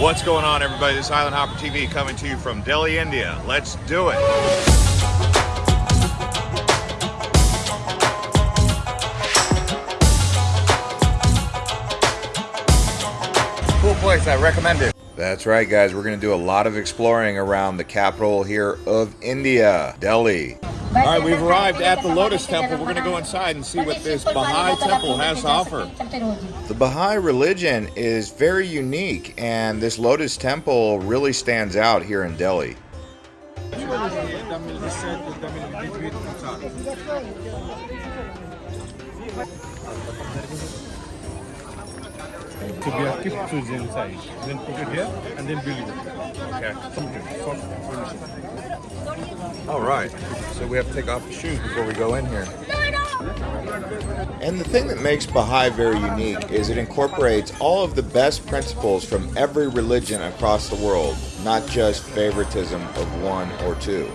What's going on, everybody? This is Island Hopper TV coming to you from Delhi, India. Let's do it. Cool place, I recommend it. That's right, guys. We're going to do a lot of exploring around the capital here of India, Delhi. All right, we've arrived at the Lotus Temple. We're going to go inside and see what this Baha'i temple has to offer. The Baha'i religion is very unique, and this Lotus Temple really stands out here in Delhi. To be active choose inside. Then put it here and then build it. Okay. Soft furniture. All right. So we have to take off the shoes before we go in here. And the thing that makes Baha'i very unique is it incorporates all of the best principles from every religion across the world, not just favoritism of one or two.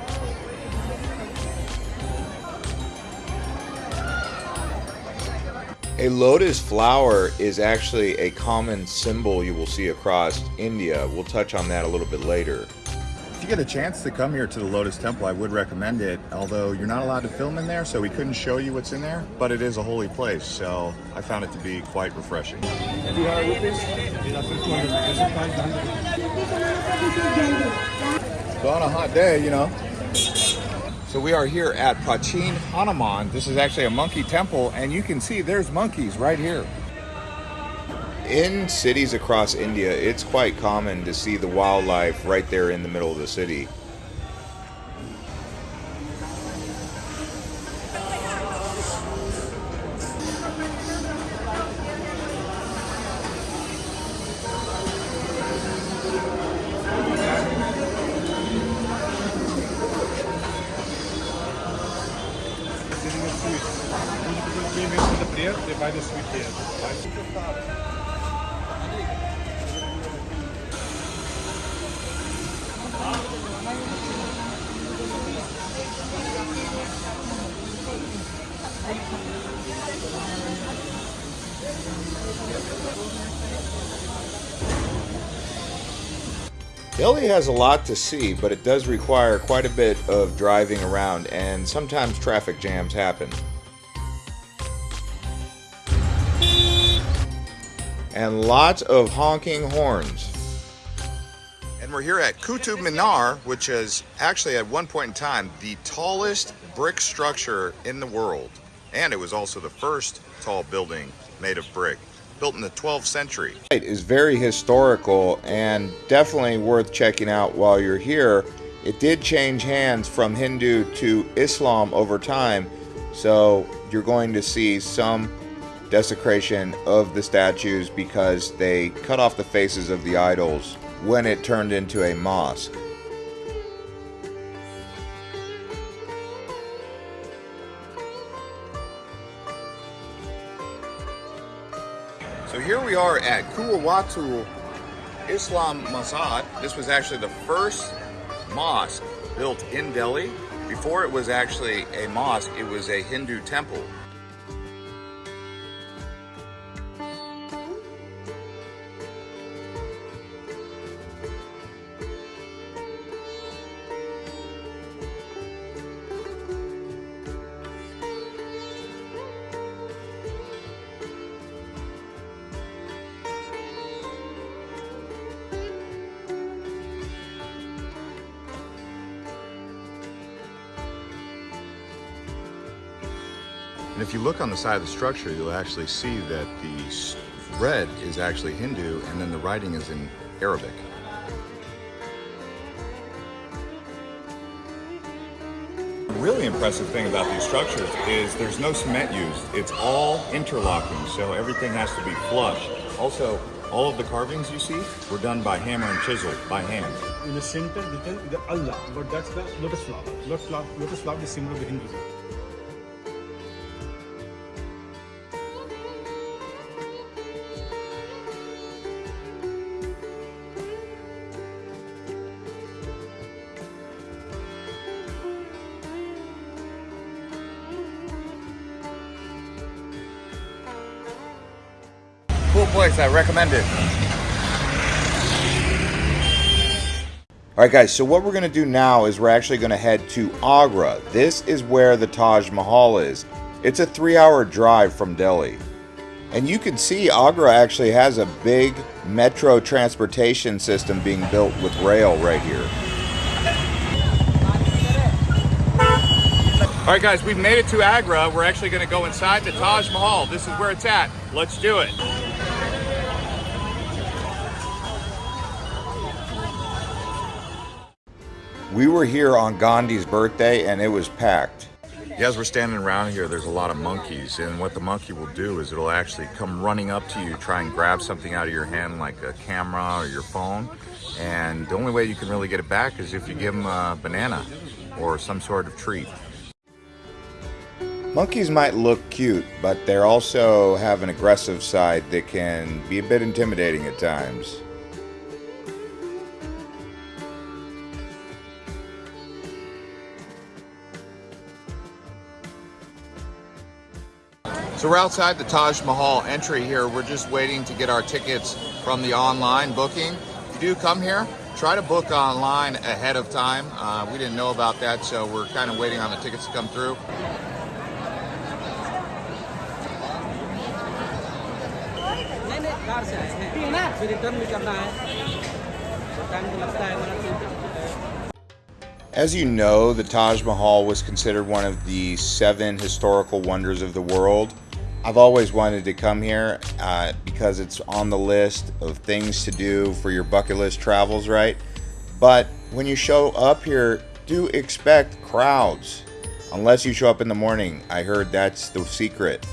A lotus flower is actually a common symbol you will see across India. We'll touch on that a little bit later. You get a chance to come here to the Lotus Temple, I would recommend it, although you're not allowed to film in there, so we couldn't show you what's in there, but it is a holy place, so I found it to be quite refreshing. So on a hot day, you know. So we are here at Prachin Hanuman. This is actually a monkey temple, and you can see there's monkeys right here. In cities across India, it's quite common to see the wildlife right there in the middle of the city. They buy the sweet here. Delhi has a lot to see, but it does require quite a bit of driving around, and sometimes traffic jams happen. And lots of honking horns. And we're here at Qutub Minar, which is actually at one point in time the tallest brick structure in the world. And it was also the first tall building made of brick, built in the 12th century. It is very historical and definitely worth checking out while you're here. It did change hands from Hindu to Islam over time, so you're going to see some desecration of the statues because they cut off the faces of the idols when it turned into a mosque. At Islam Masjid. This was actually the first mosque built in Delhi. Before it was actually a mosque, it was a Hindu temple. If you look on the side of the structure, you'll actually see that the red is actually Hindu and then the writing is in Arabic. Really impressive thing about these structures is there's no cement used. It's all interlocking, so everything has to be flush. Also, all of the carvings you see were done by hammer and chisel, by hand. In the center, written the Allah, but that's the lotus flower. Lotus flower, lotus flower is symbol of the Hinduism. Place, I recommend it. All right, guys, so what we're going to do now is we're actually going to head to Agra. This is where the Taj Mahal is. It's a three hour drive from Delhi. And you can see Agra actually has a big metro transportation system being built with rail right here. All right, guys, we've made it to Agra. We're actually going to go inside the Taj Mahal. This is where it's at. Let's do it. We were here on Gandhi's birthday and it was packed. As we're standing around here, there's a lot of monkeys, and what the monkey will do is it'll actually come running up to you, try and grab something out of your hand like a camera or your phone, and the only way you can really get it back is if you give them a banana or some sort of treat. Monkeys might look cute, but they also have an aggressive side that can be a bit intimidating at times. So we're outside the Taj Mahal entry here. We're just waiting to get our tickets from the online booking. If you do come here, try to book online ahead of time. Uh, we didn't know about that, so we're kind of waiting on the tickets to come through. As you know, the Taj Mahal was considered one of the seven historical wonders of the world. I've always wanted to come here uh, because it's on the list of things to do for your bucket list travels, right? But when you show up here, do expect crowds. Unless you show up in the morning. I heard that's the secret.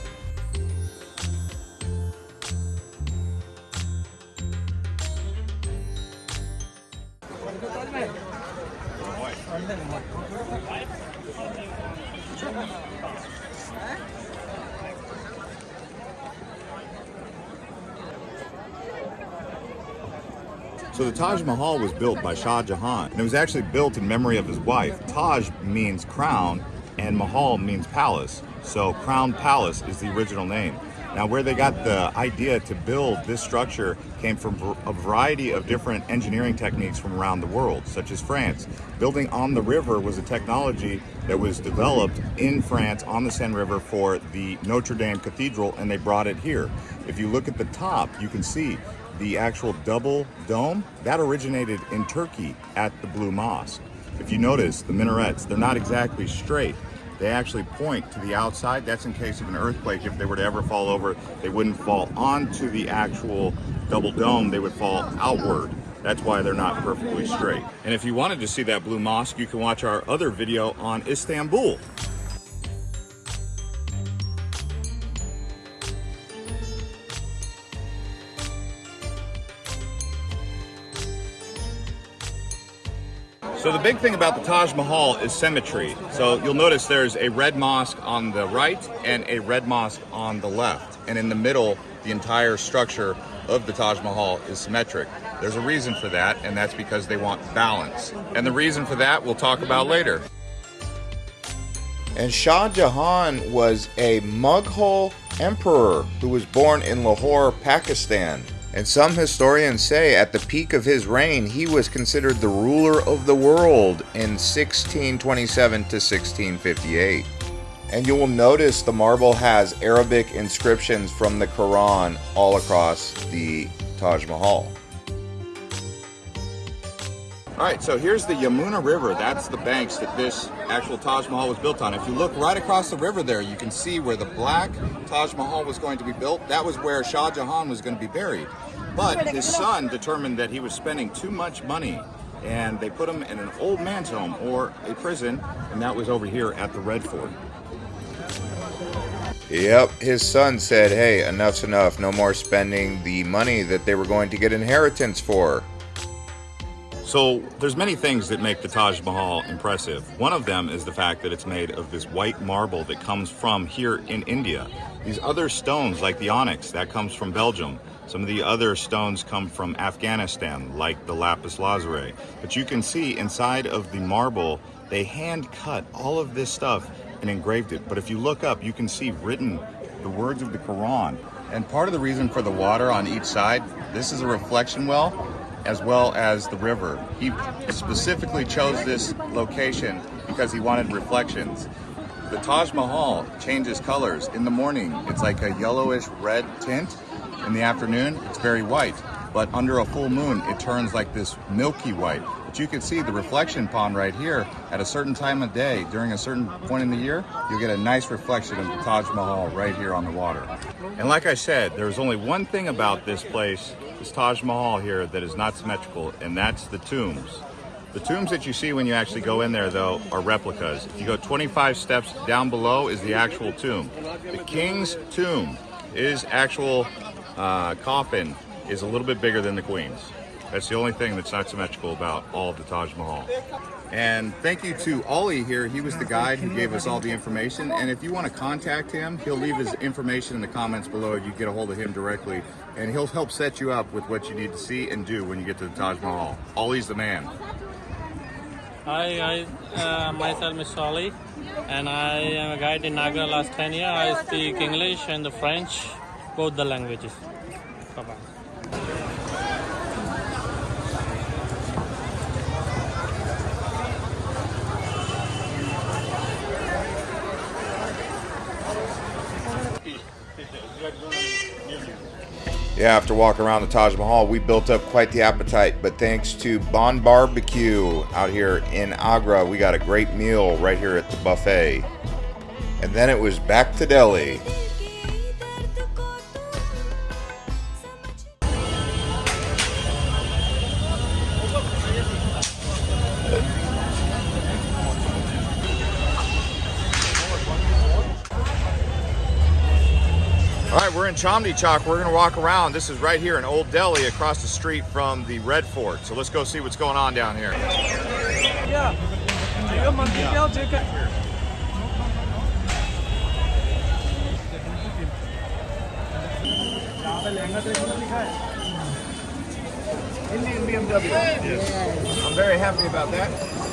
Mahal was built by Shah Jahan, and it was actually built in memory of his wife. Taj means crown, and Mahal means palace. So Crown Palace is the original name. Now where they got the idea to build this structure came from a variety of different engineering techniques from around the world, such as France. Building on the river was a technology that was developed in France on the Seine River for the Notre Dame Cathedral and they brought it here. If you look at the top, you can see the actual double dome, that originated in Turkey at the Blue Mosque. If you notice, the minarets, they're not exactly straight. They actually point to the outside. That's in case of an earthquake. If they were to ever fall over, they wouldn't fall onto the actual double dome. They would fall outward. That's why they're not perfectly straight. And if you wanted to see that Blue Mosque, you can watch our other video on Istanbul. So the big thing about the Taj Mahal is symmetry. So you'll notice there's a red mosque on the right and a red mosque on the left. And in the middle, the entire structure of the Taj Mahal is symmetric. There's a reason for that, and that's because they want balance. And the reason for that we'll talk about later. And Shah Jahan was a Mughal emperor who was born in Lahore, Pakistan. And some historians say at the peak of his reign, he was considered the ruler of the world in 1627 to 1658. And you will notice the marble has Arabic inscriptions from the Quran all across the Taj Mahal. All right, so here's the Yamuna River. That's the banks that this actual Taj Mahal was built on. If you look right across the river there, you can see where the black Taj Mahal was going to be built. That was where Shah Jahan was going to be buried. But his son determined that he was spending too much money and they put him in an old man's home or a prison, and that was over here at the Red Fort. Yep, his son said, hey, enough's enough, no more spending the money that they were going to get inheritance for. So there's many things that make the Taj Mahal impressive. One of them is the fact that it's made of this white marble that comes from here in India. These other stones like the onyx, that comes from Belgium. Some of the other stones come from Afghanistan, like the lapis lazuli. But you can see inside of the marble, they hand cut all of this stuff and engraved it. But if you look up, you can see written the words of the Quran. And part of the reason for the water on each side, this is a reflection well. As well as the river. He specifically chose this location because he wanted reflections. The Taj Mahal changes colors. In the morning, it's like a yellowish red tint. In the afternoon, it's very white. But under a full moon, it turns like this milky white. But you can see the reflection pond right here at a certain time of day during a certain point in the year, you'll get a nice reflection of the Taj Mahal right here on the water. And like I said, there's only one thing about this place, this Taj Mahal here, that is not symmetrical, and that's the tombs. The tombs that you see when you actually go in there, though, are replicas. If you go 25 steps down below is the actual tomb. The king's tomb, his actual uh, coffin, is a little bit bigger than the queen's. That's the only thing that's not symmetrical about all of the Taj Mahal. And thank you to Ollie here. He was the guide who gave us all the information. And if you want to contact him, he'll leave his information in the comments below. You get a hold of him directly, and he'll help set you up with what you need to see and do when you get to the Taj Mahal. Ollie's the man. Hi, I, uh, myself is Solly, and I am a guide in Naga last 10 years. I speak English and the French, both the languages. Yeah, after walking around the Taj Mahal, we built up quite the appetite. But thanks to Bon Barbecue out here in Agra, we got a great meal right here at the buffet. And then it was back to Delhi. All right, we're Chandni Chowk. We're gonna walk around. This is right here in Old Delhi, across the street from the Red Fort. So let's go see what's going on down here. Yeah. Indian BMW. I'm very happy about that.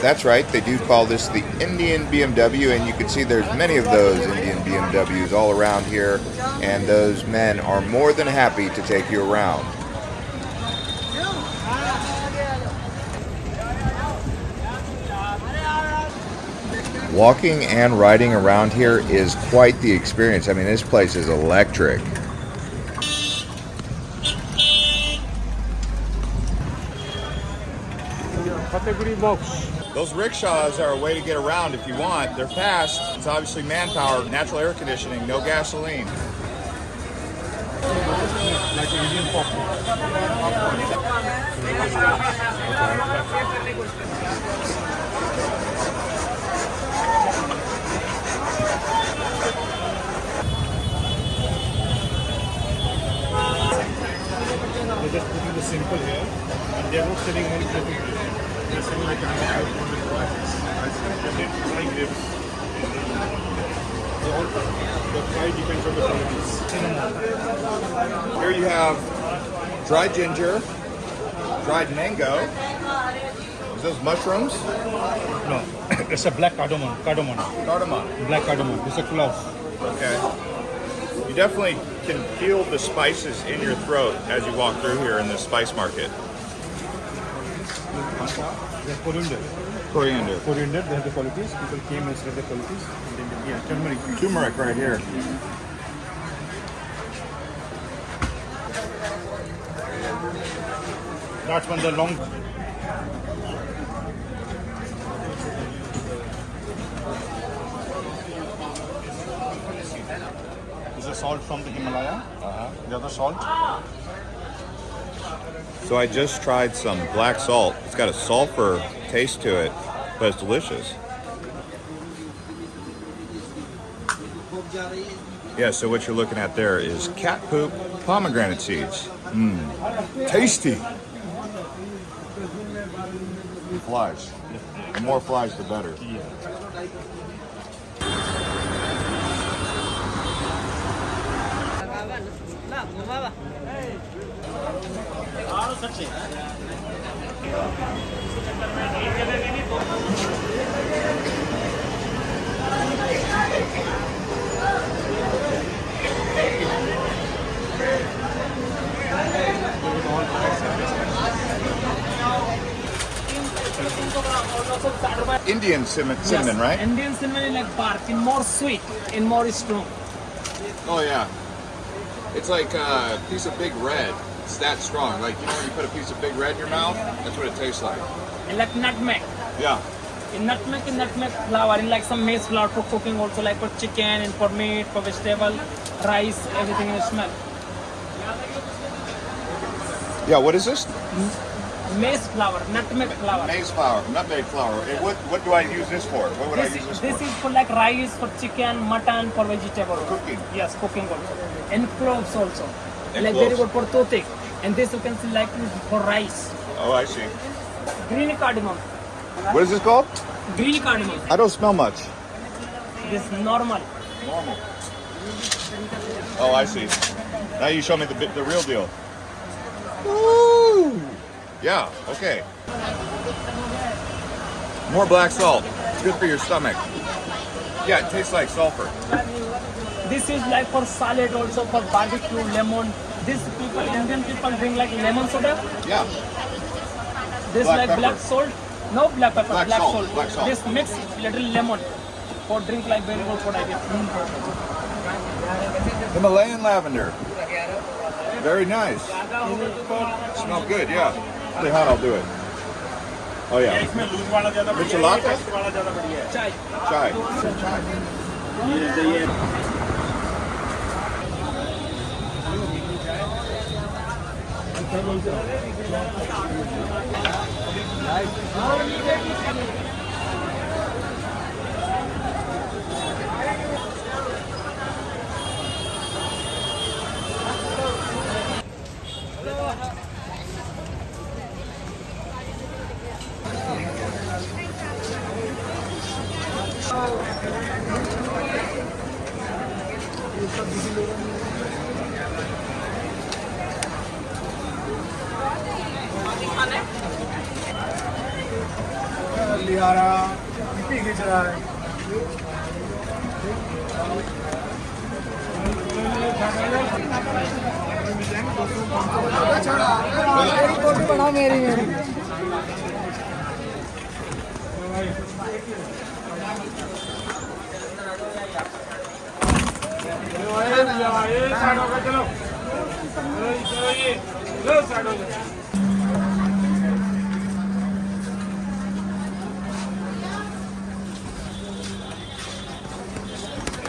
That's right, they do call this the Indian BMW, and you can see there's many of those Indian BMWs all around here, and those men are more than happy to take you around. Walking and riding around here is quite the experience. I mean, this place is electric. Category box. Those rickshaws are a way to get around if you want. They're fast. It's obviously manpower, natural air conditioning, no gasoline. They're just putting the simple here, and they're not selling one fluffy fish. Like a nice one with rice. They're made frying ribs. They all, the fry depends on the qualities. Here you have dried ginger, dried mango. Is those mushrooms? No, it's a black cardamom. Cardamom. Cardamom. Black cardamom. It's a clove. Okay. You definitely can feel the spices in your throat as you walk through here in the spice market. They're coriander. Coriander. Coriander, they have the qualities. People came and said the qualities. And then, yeah, turmeric. Turmeric right here. That's when the long. This is salt from the Himalaya. Uh-huh. The other salt. So I just tried some black salt. It's got a sulfur taste to it, but it's delicious. Yeah, so what you're looking at there is cat poop pomegranate seeds. Mmm, tasty. Flies. The more flies, the better. Indian cinnamon, yes. cinnamon, right? Indian cinnamon is like bark, in more sweet, in more strong. Oh yeah. It's like a piece of big red. It's that strong. Like you know when you put a piece of big red in your mouth, that's what it tastes like. And like nutmeg. Yeah. In nutmeg, in nutmeg flour, in like some maize flour for cooking also, like for chicken and for meat, for vegetable, rice, everything you smell. Yeah. What is this? Mm-hmm. Maize flour, nutmeg flour. Maize flour, nutmeg flour. And what what do I use this for? What would This, I use this, this for? is for like rice, for chicken, mutton, for vegetable. Cooking. Yes, cooking also. And cloves also. And like very good for toothache. And this you can see like for rice. Oh, I see. Green cardamom. What is this called? Green cardamom. I don't smell much. This normal. Normal. Oh, I see. Now you show me the the real deal. Woo! Yeah. Okay. More black salt. It's good for your stomach. Yeah, it tastes like sulfur. This is like for salad also for barbecue, lemon. These people, Indian people drink like lemon soda. Yeah. This black like pepper. black salt. No black pepper, black, black salt, salt. Black salt. This mix little lemon for drink like very good for digestion. Mm. Himalayan lavender. Very nice. Smell good, yeah. Pretty how I'll do it. Oh yeah. Michelada? Chai. Chai. Chai. Thank you.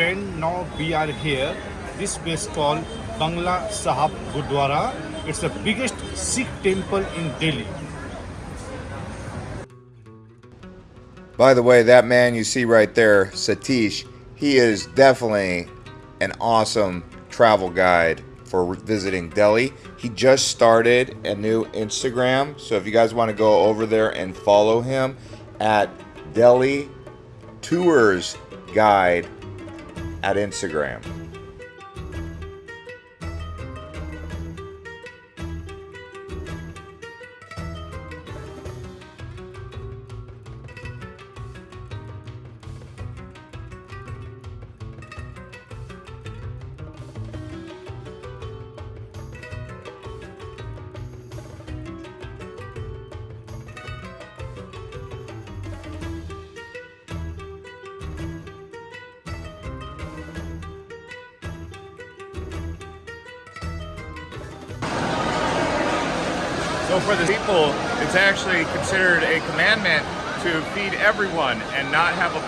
Friend, now we are here. This place called Bangla Sahib Gurdwara. It's the biggest Sikh temple in Delhi. By the way, that man you see right there, Satish, he is definitely an awesome travel guide for visiting Delhi. He just started a new Instagram, so if you guys want to go over there and follow him at Delhi Tours Guide at Instagram.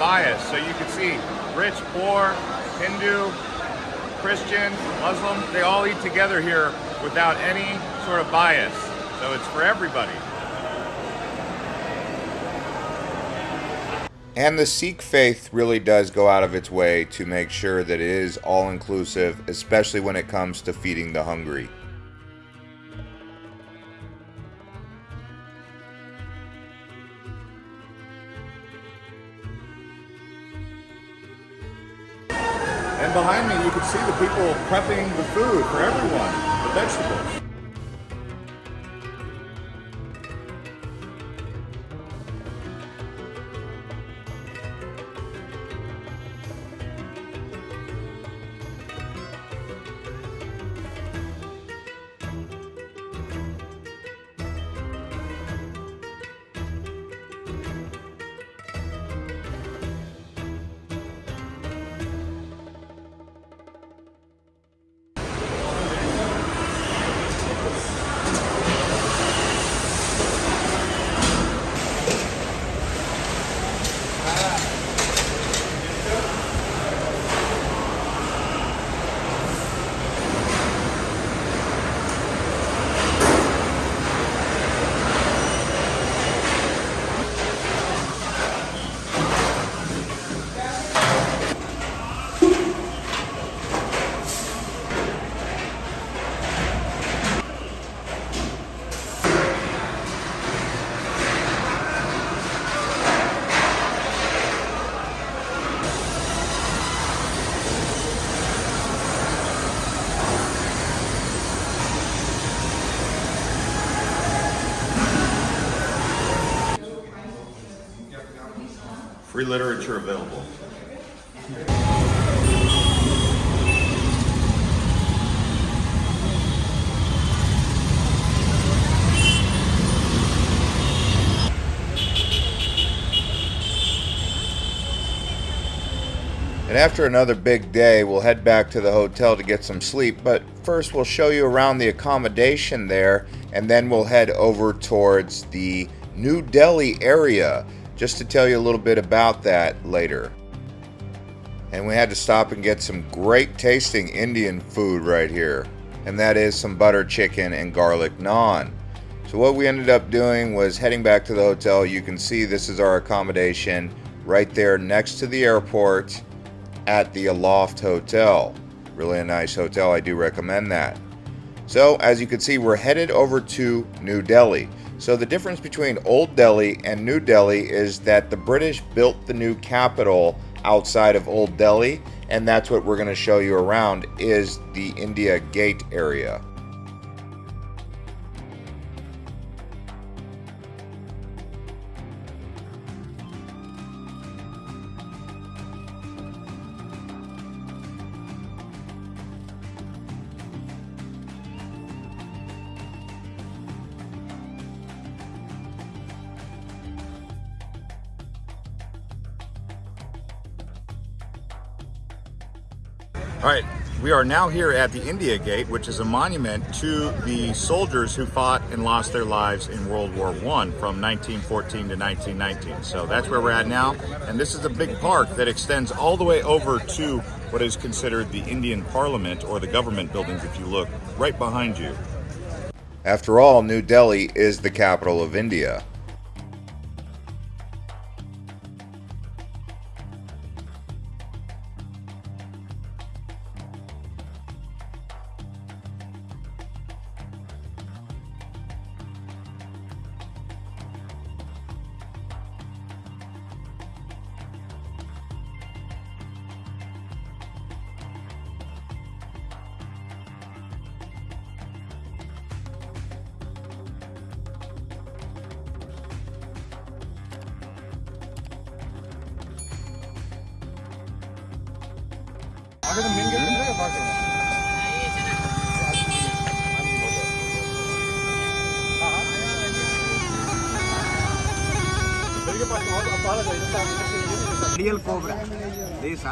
Bias. So you can see rich, poor, Hindu, Christian, Muslim, they all eat together here without any sort of bias. So it's for everybody. And the Sikh faith really does go out of its way to make sure that it is all inclusive, especially when it comes to feeding the hungry. Prepping the food for everyone, the vegetables. Free literature available. And after another big day, we'll head back to the hotel to get some sleep. But first, we'll show you around the accommodation there, and then we'll head over towards the New Delhi area just to tell you a little bit about that later. And we had to stop and get some great tasting Indian food right here, and that is some butter chicken and garlic naan. So, what we ended up doing was heading back to the hotel. You can see this is our accommodation right there next to the airport at the Aloft Hotel. Really a nice hotel, I do recommend that. So, as you can see, we're headed over to New Delhi. So, the difference between Old Delhi and New Delhi is that the British built the new capital outside of Old Delhi, and that's what we're going to show you around is the India Gate area. We are now here at the India Gate, which is a monument to the soldiers who fought and lost their lives in World War I from 1914 to 1919. So that's where we're at now. And this is a big park that extends all the way over to what is considered the Indian Parliament or the government buildings if you look right behind you. After all, New Delhi is the capital of India.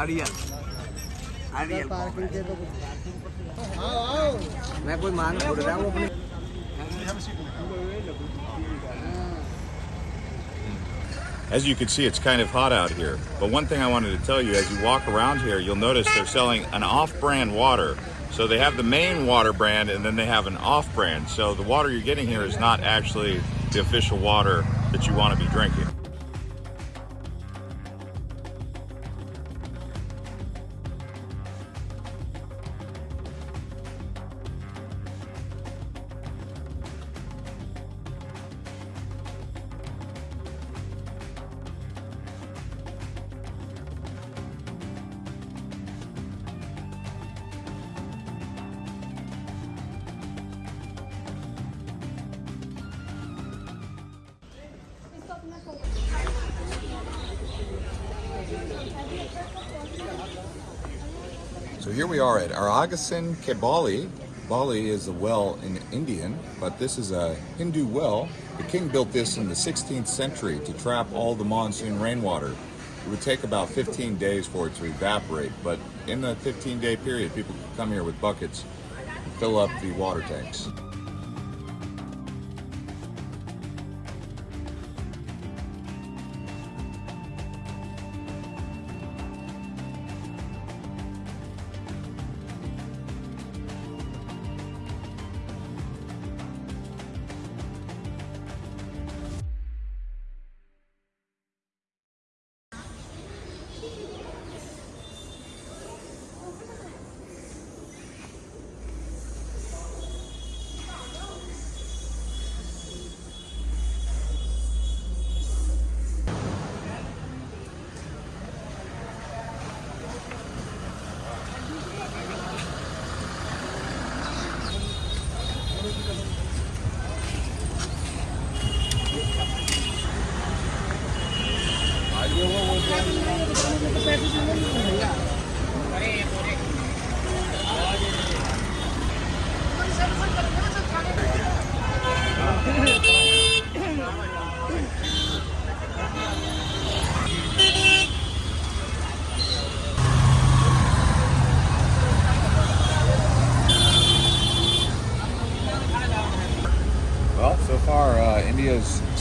This Arial. Arial Cobra. मैं कोई मान बोल रहा हूँ अपने As you can see, it's kind of hot out here. But one thing I wanted to tell you, as you walk around here, you'll notice they're selling an off-brand water. So they have the main water brand and then they have an off-brand. So the water you're getting here is not actually the official water that you want to be drinking. So here we are at Agrasen ki Baoli. Bali is a well in Indian, but this is a Hindu well. The king built this in the 16th century to trap all the monsoon rainwater. It would take about 15 days for it to evaporate, but in the 15 day period, people could come here with buckets and fill up the water tanks.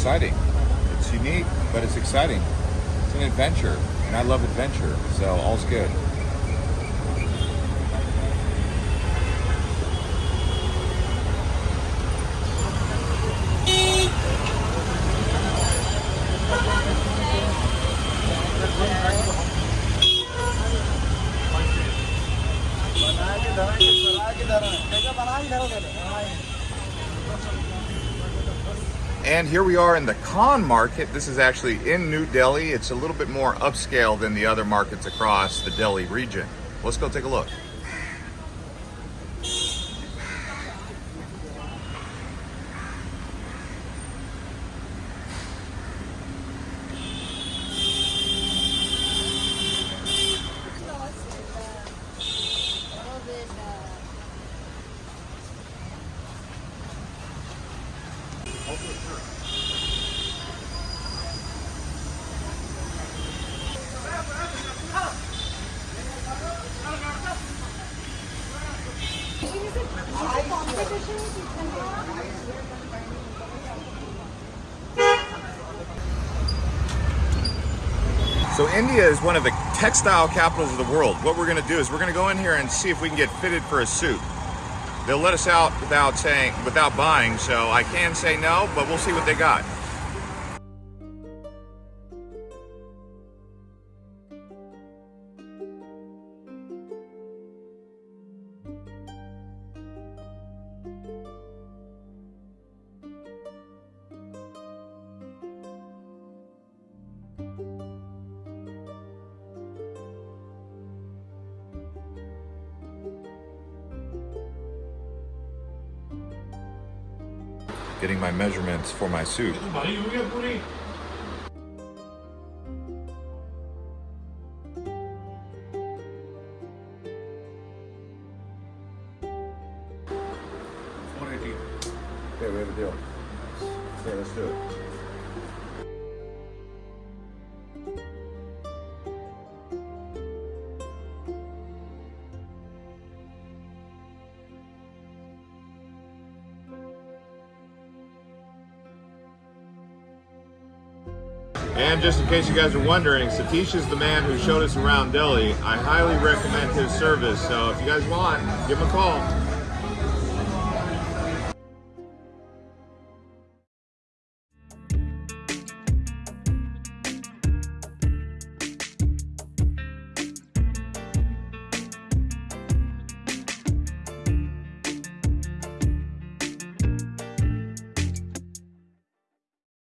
Exciting. It's unique, but it's exciting. It's an adventure, and I love adventure, so all's good. And here we are in the Khan market. This is actually in New Delhi. It's a little bit more upscale than the other markets across the Delhi region. Let's go take a look. So India is one of the textile capitals of the world. What we're gonna do is we're gonna go in here and see if we can get fitted for a suit. They'll let us out without saying, without buying, so I can say no, but we'll see what they got. ingredients for my soup. Okay, we have a deal. Yeah, let's do it. Just in case you guys are wondering, Satish is the man who showed us around Delhi. I highly recommend his service. So if you guys want, give him a call.